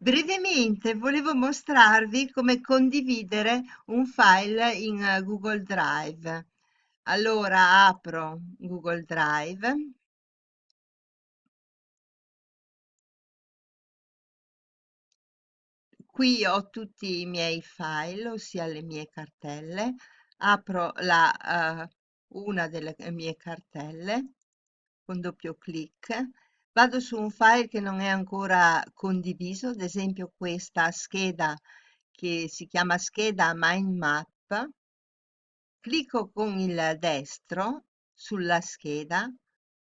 Brevemente volevo mostrarvi come condividere un file in eh, Google Drive. Allora apro Google Drive. Qui ho tutti i miei file, ossia le mie cartelle. Apro la, uh, una delle mie cartelle con doppio clic vado su un file che non è ancora condiviso, ad esempio questa scheda che si chiama scheda mind map, clicco con il destro sulla scheda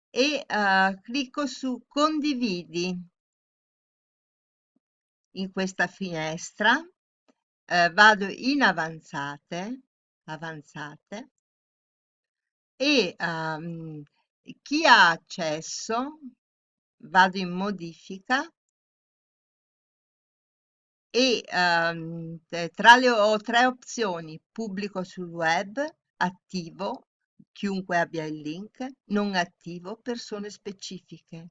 e uh, clicco su condividi. In questa finestra, uh, vado in avanzate, avanzate e um, chi ha accesso vado in modifica e um, tra le ho tre opzioni pubblico sul web attivo chiunque abbia il link non attivo persone specifiche.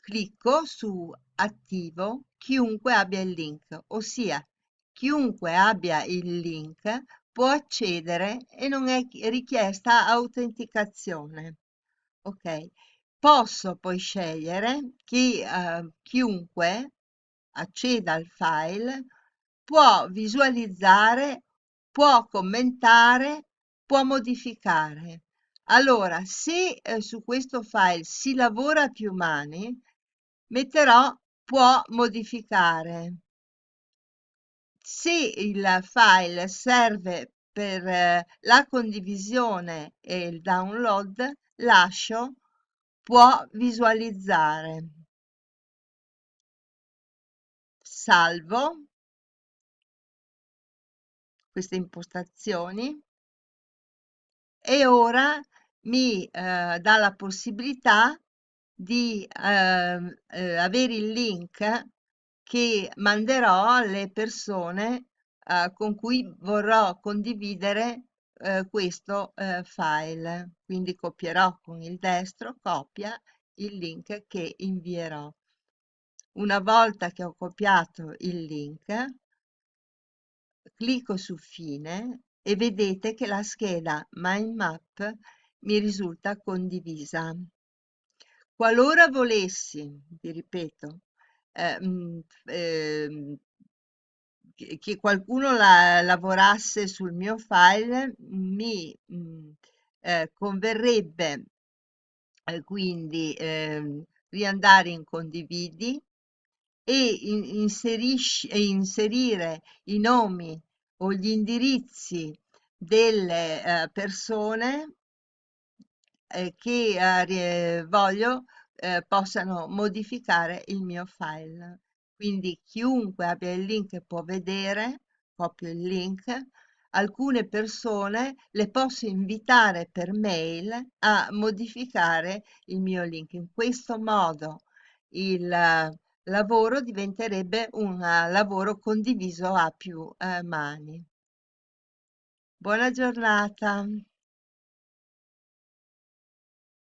Clicco su attivo chiunque abbia il link ossia chiunque abbia il link può accedere e non è richiesta autenticazione. Ok Posso poi scegliere che eh, chiunque acceda al file può visualizzare, può commentare, può modificare. Allora, se eh, su questo file si lavora a più mani, metterò può modificare. Se il file serve per eh, la condivisione e il download, lascio può visualizzare. Salvo queste impostazioni e ora mi eh, dà la possibilità di eh, eh, avere il link che manderò alle persone eh, con cui vorrò condividere eh, questo eh, file. Quindi copierò con il destro, copia il link che invierò. Una volta che ho copiato il link, clicco su fine e vedete che la scheda Mind Map mi risulta condivisa. Qualora volessi, vi ripeto, eh, eh, che qualcuno la, lavorasse sul mio file mi mh, mm, eh, converrebbe eh, quindi eh, riandare in condividi e in, inserire i nomi o gli indirizzi delle eh, persone eh, che eh, voglio possano modificare il mio file quindi chiunque abbia il link può vedere, copio il link, alcune persone le posso invitare per mail a modificare il mio link. In questo modo il lavoro diventerebbe un lavoro condiviso a più eh, mani. Buona giornata.